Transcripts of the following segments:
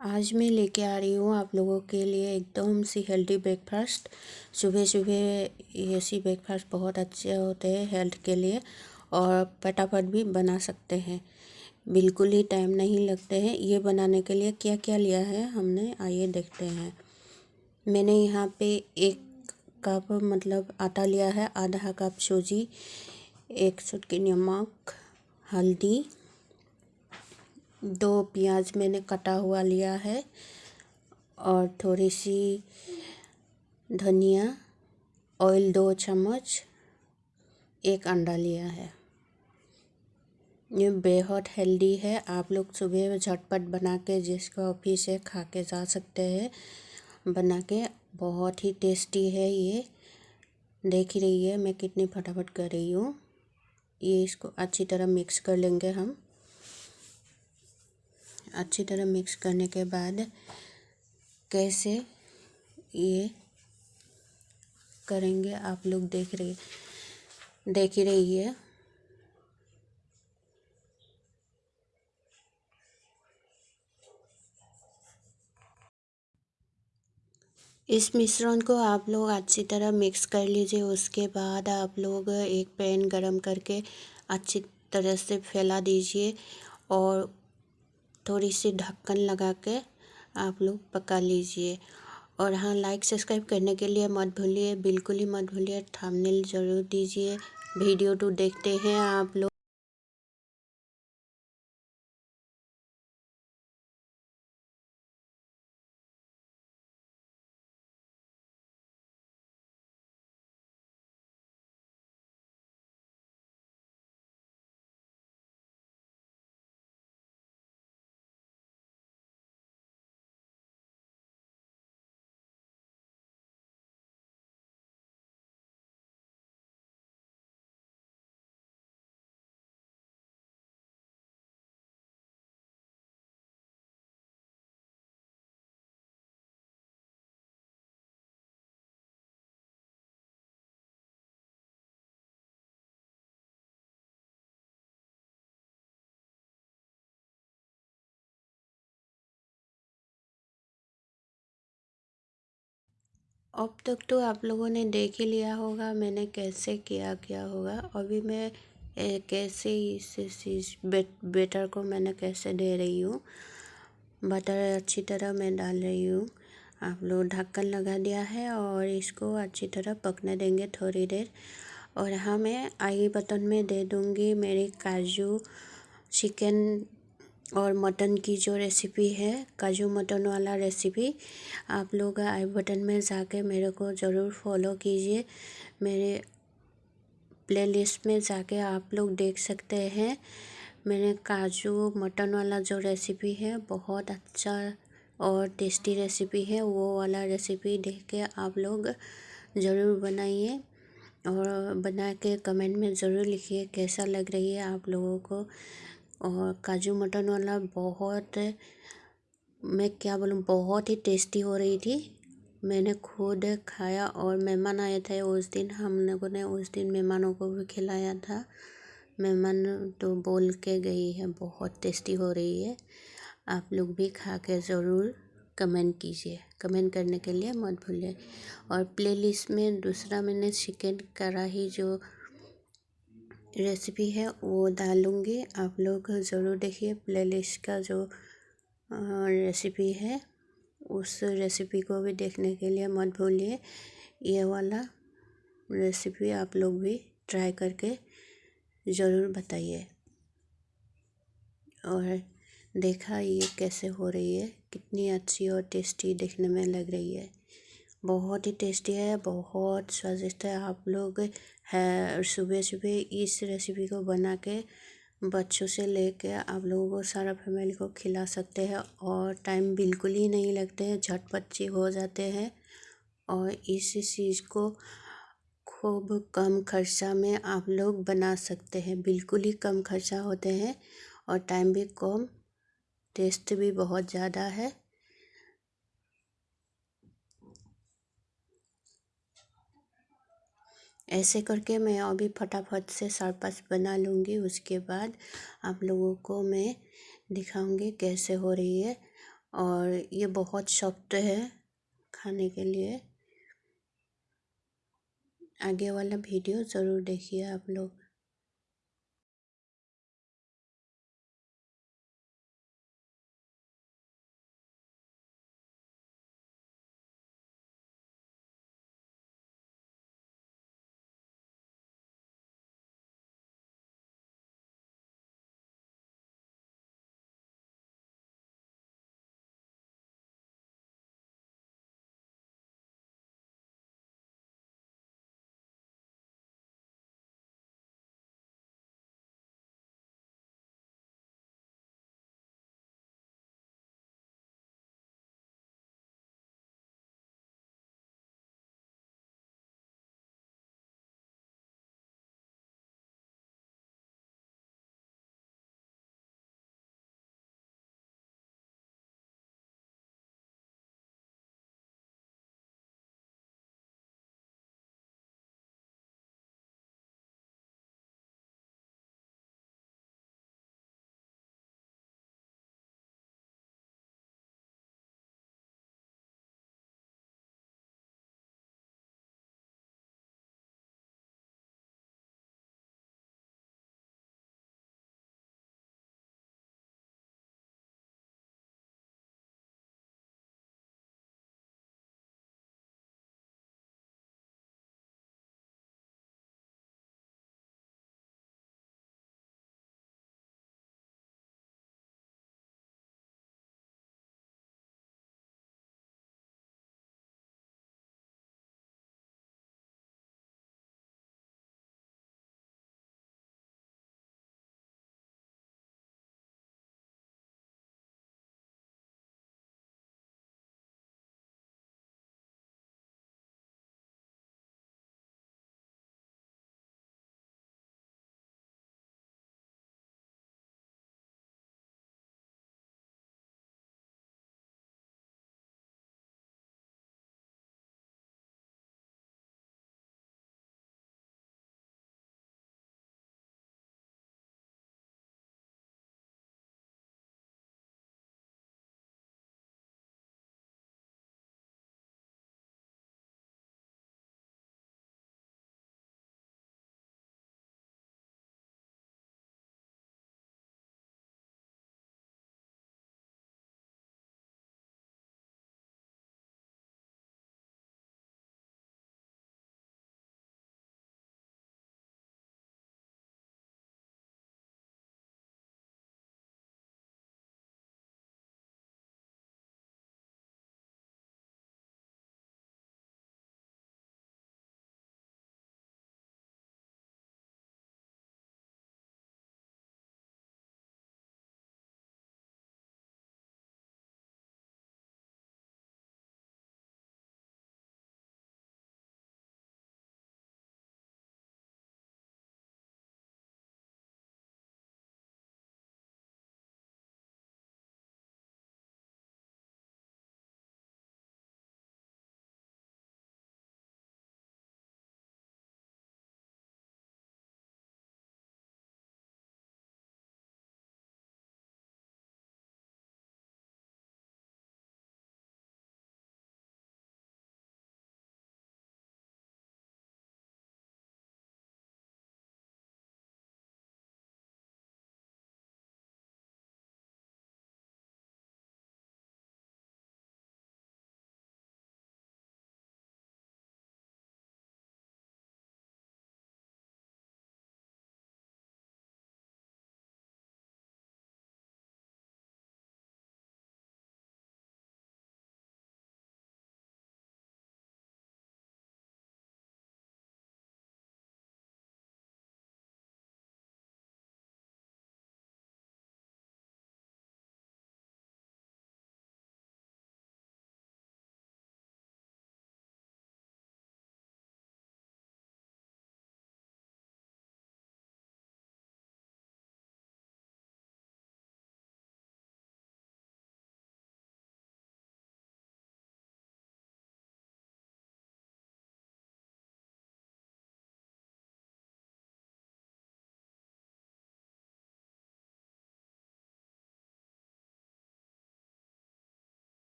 आज मैं लेके आ रही हूँ आप लोगों के लिए एकदम सी हेल्दी ब्रेकफास्ट सुबह सुबह ऐसी ब्रेकफास्ट बहुत अच्छे होते हैं हेल्थ के लिए और फटाफट भी बना सकते हैं। बिल्कुल ही टाइम नहीं लगते हैं। ये बनाने के लिए क्या क्या लिया है हमने? आइए देखते हैं। मैंने यहाँ पे एक कप मतलब आटा लिया है, आधा कप सूजी, एक चुटकी नमक, हल्दी दो प्याज मैंने कटा हुआ लिया है और थोड़ी सी धनिया ऑयल दो चम्मच, एक अंडा लिया है। ये बेहद हेल्दी है। आप लोग सुबह झटपट बना के जिसको ऑफ़िस से खा के जा सकते हैं, बना के। बहुत ही टेस्टी है ये। देख ही रही है मैं कितनी फटाफट कर रही हूँ। ये इसको अच्छी तरह मिक्स कर लेंगे हम। अच्छी तरह मिक्स करने के बाद कैसे ये करेंगे आप लोग देख रहे, देख ही रही है। इस मिश्रण को आप लोग अच्छी तरह मिक्स कर लीजिए, उसके बाद आप लोग एक पैन गरम करके अच्छी तरह से फैला दीजिए और थोड़ी सी ढक्कन लगा के आप लोग पका लीजिए। और हाँ लाइक सब्सक्राइब करने के लिए मत भूलिए, बिल्कुल ही मत भूलिए थंबनेल ज़रूर दीजिए। वीडियो तो देखते हैं आप लोग। अब तक तो आप लोगों ने देख ही लिया होगा मैंने कैसे किया किया होगा। अभी मैं ए, कैसे इस चीज़ बेटर को मैंने कैसे दे रही हूँ बटर अच्छी तरह मैं डाल रही हूँ। आप लोग ढक्कन लगा दिया है और इसको अच्छी तरह पकने देंगे थोड़ी देर। और हाँ मैं आई बटन में दे दूँगी मेरी काजू चिकन और मटन की जो रेसिपी है, काजू मटन वाला रेसिपी आप लोग आई बटन में जाके मेरे को ज़रूर फॉलो कीजिए। मेरे प्लेलिस्ट में जाके आप लोग देख सकते हैं। मैंने काजू मटन वाला जो रेसिपी है, बहुत अच्छा और टेस्टी रेसिपी है। वो वाला रेसिपी देख के आप लोग ज़रूर बनाइए और बना के कमेंट में ज़रूर लिखिए कैसा लग रही है आप लोगों को। और काजू मटन वाला बहुत, मैं क्या बोलूँ, बहुत ही टेस्टी हो रही थी। मैंने खुद खाया और मेहमान आए थे उस दिन। हम लोगों ने उस दिन मेहमानों को भी खिलाया था। मेहमान तो बोल के गई है, बहुत टेस्टी हो रही है। आप लोग भी खा के ज़रूर कमेंट कीजिए। कमेंट करने के लिए मत भूलिए। और प्लेलिस्ट में दूसरा मैंने चिकन कढ़ाई जो रेसिपी है, वो डालूँगी। आप लोग ज़रूर देखिए प्लेलिस्ट का जो रेसिपी है, उस रेसिपी को भी देखने के लिए मत भूलिए। ये वाला रेसिपी आप लोग भी ट्राई करके ज़रूर बताइए। और देखा ये कैसे हो रही है, कितनी अच्छी और टेस्टी देखने में लग रही है। बहुत ही टेस्टी है, बहुत स्वादिष्ट है। आप लोग है सुबह सुबह इस रेसिपी को बना के बच्चों से लेके आप लोगों को सारा फैमिली को खिला सकते हैं और टाइम बिल्कुल ही नहीं लगते हैं, झटपट हो जाते हैं और इस चीज़ को खूब कम खर्चा में आप लोग बना सकते हैं। बिल्कुल ही कम खर्चा होते हैं और टाइम भी कम टेस्ट भी बहुत ज़्यादा है। ऐसे करके मैं अभी फटाफट से चार बना लूँगी। उसके बाद आप लोगों को मैं दिखाऊँगी कैसे हो रही है। और ये बहुत सॉफ्ट है खाने के लिए। आगे वाला वीडियो ज़रूर देखिए आप लोग।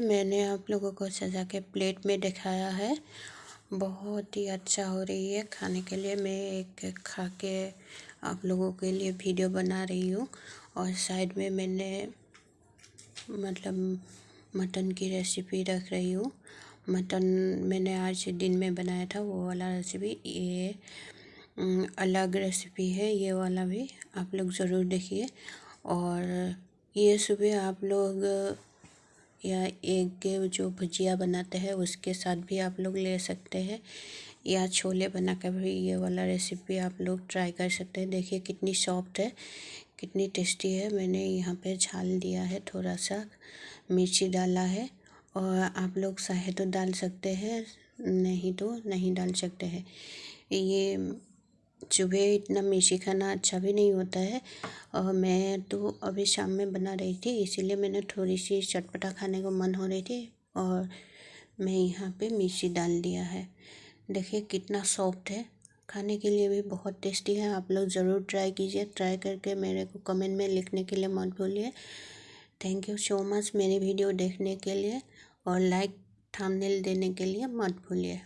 मैंने आप लोगों को सजा के प्लेट में दिखाया है। बहुत ही अच्छा हो रही है खाने के लिए। मैं एक खा के आप लोगों के लिए वीडियो बना रही हूँ और साइड में मैंने मतलब मटन की रेसिपी रख रही हूँ। मटन मैंने आज दिन में बनाया था, वो वाला रेसिपी। ये अलग रेसिपी है, ये वाला भी आप लोग ज़रूर देखिए। और ये सुबह आप लोग या एग के जो भुजिया बनाते हैं, उसके साथ भी आप लोग ले सकते हैं। या छोले बना कर भी ये वाला रेसिपी आप लोग ट्राई कर सकते हैं। देखिए कितनी सॉफ्ट है, कितनी टेस्टी है। मैंने यहाँ पे झाल दिया है, थोड़ा सा मिर्ची डाला है और आप लोग चाहे तो डाल सकते हैं, नहीं तो नहीं डाल सकते हैं। ये सुबह इतना मिर्ची खाना अच्छा भी नहीं होता है। और मैं तो अभी शाम में बना रही थी, इसीलिए मैंने थोड़ी सी चटपटा खाने को मन हो रही थी और मैं यहाँ पे मिर्ची डाल दिया है। देखिए कितना सॉफ्ट है। खाने के लिए भी बहुत टेस्टी है, आप लोग ज़रूर ट्राई कीजिए। ट्राई करके मेरे को कमेंट में लिखने के लिए मत भूलिए। थैंक यू सो मच मेरी वीडियो देखने के लिए और लाइक थंबनेल देने के लिए मत भूलिए।